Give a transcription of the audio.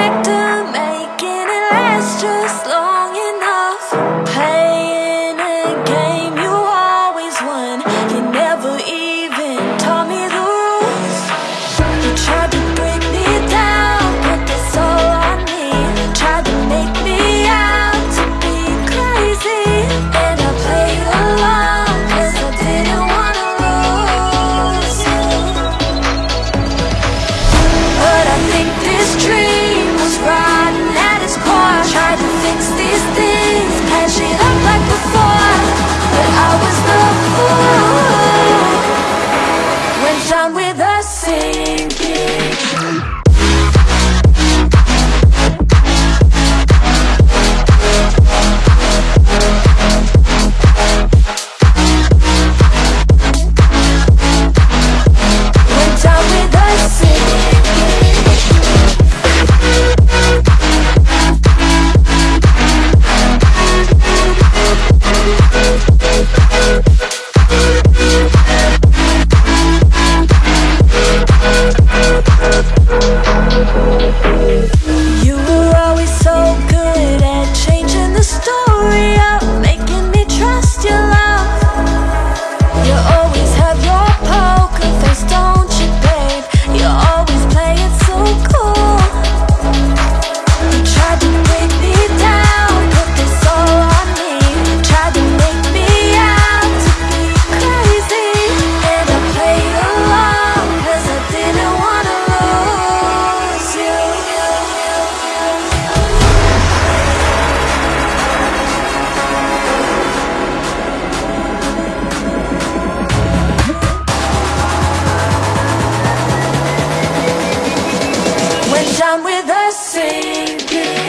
back sinking. down with a sinking